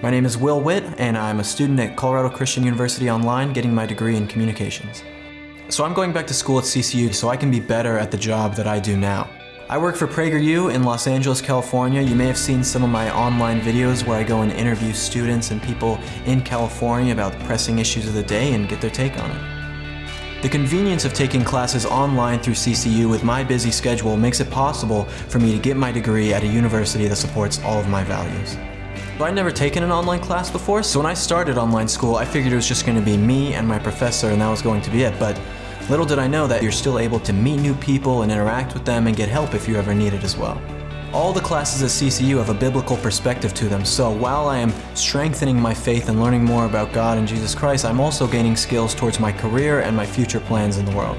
My name is Will Witt, and I'm a student at Colorado Christian University Online getting my degree in communications. So I'm going back to school at CCU so I can be better at the job that I do now. I work for PragerU in Los Angeles, California. You may have seen some of my online videos where I go and interview students and people in California about the pressing issues of the day and get their take on it. The convenience of taking classes online through CCU with my busy schedule makes it possible for me to get my degree at a university that supports all of my values. I'd never taken an online class before, so when I started online school, I figured it was just going to be me and my professor and that was going to be it. But Little did I know that you're still able to meet new people and interact with them and get help if you ever need it as well. All the classes at CCU have a biblical perspective to them, so while I am strengthening my faith and learning more about God and Jesus Christ, I'm also gaining skills towards my career and my future plans in the world.